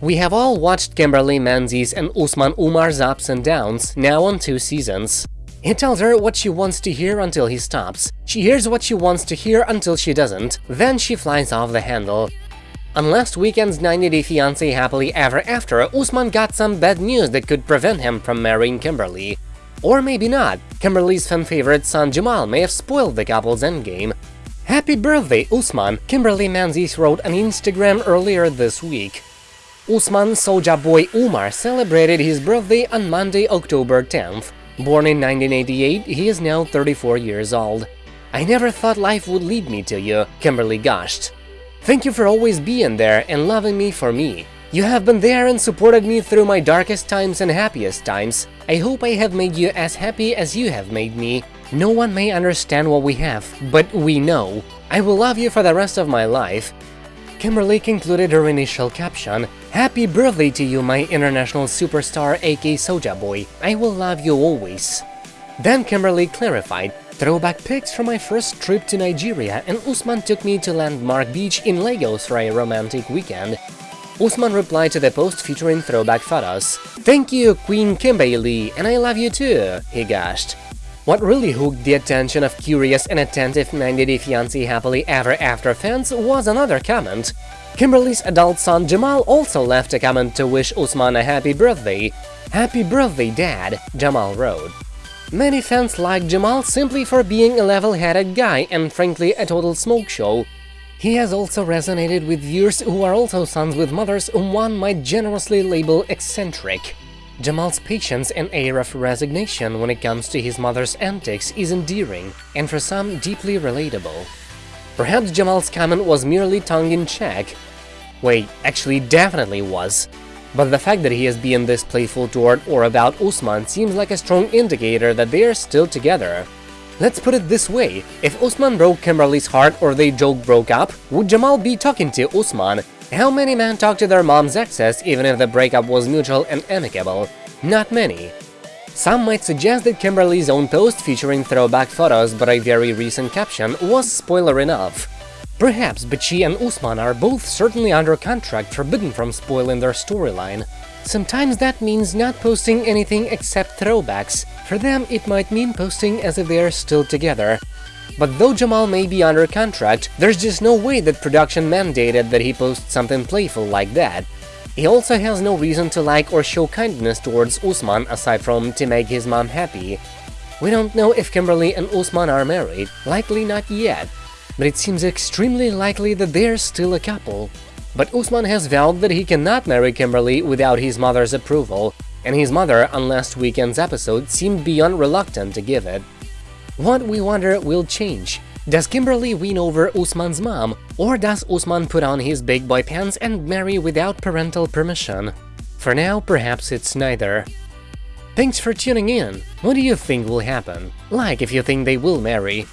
We have all watched Kimberly Menzies and Usman Umar's ups and downs, now on two seasons. He tells her what she wants to hear until he stops. She hears what she wants to hear until she doesn't. Then she flies off the handle. On last weekend's 90 Day Fiancé Happily Ever After, Usman got some bad news that could prevent him from marrying Kimberly. Or maybe not. Kimberly's fan favorite son Jamal may have spoiled the couple's endgame. Happy birthday, Usman, Kimberly Menzies wrote on Instagram earlier this week. Usman Soja Boy Umar celebrated his birthday on Monday, October 10th. Born in 1988, he is now 34 years old. I never thought life would lead me to you, Kimberly gushed. Thank you for always being there and loving me for me. You have been there and supported me through my darkest times and happiest times. I hope I have made you as happy as you have made me. No one may understand what we have, but we know. I will love you for the rest of my life. Kimberly concluded her initial caption, Happy birthday to you, my international superstar AK Soja Boy, I will love you always. Then Kimberly clarified, Throwback pics from my first trip to Nigeria and Usman took me to Landmark Beach in Lagos for a romantic weekend. Usman replied to the post featuring throwback photos. Thank you, Queen Kimberly, and I love you too, he gushed. What really hooked the attention of curious and attentive 90 Day Fiancé Happily Ever After fans was another comment. Kimberly's adult son Jamal also left a comment to wish Usman a happy birthday. Happy birthday, Dad, Jamal wrote. Many fans like Jamal simply for being a level-headed guy and frankly a total smoke show. He has also resonated with viewers who are also sons with mothers whom one might generously label eccentric. Jamal's patience and air of resignation when it comes to his mother's antics is endearing, and for some deeply relatable. Perhaps Jamal's comment was merely tongue-in-cheek. Wait, actually definitely was. But the fact that he is being this playful toward or about Usman seems like a strong indicator that they are still together. Let's put it this way, if Usman broke Kimberly's heart or they joke broke up, would Jamal be talking to Usman? How many men talk to their mom's exes even if the breakup was mutual and amicable? Not many. Some might suggest that Kimberly's own post featuring throwback photos but a very recent caption was spoiler enough. Perhaps, but she and Usman are both certainly under contract forbidden from spoiling their storyline. Sometimes that means not posting anything except throwbacks. For them, it might mean posting as if they are still together. But though Jamal may be under contract, there's just no way that production mandated that he post something playful like that. He also has no reason to like or show kindness towards Usman aside from to make his mom happy. We don't know if Kimberly and Usman are married, likely not yet, but it seems extremely likely that they're still a couple. But Usman has vowed that he cannot marry Kimberly without his mother's approval, and his mother on last weekend's episode seemed beyond reluctant to give it. What, we wonder, will change? Does Kimberly win over Usman's mom, or does Usman put on his big boy pants and marry without parental permission? For now, perhaps it's neither. Thanks for tuning in! What do you think will happen? Like if you think they will marry.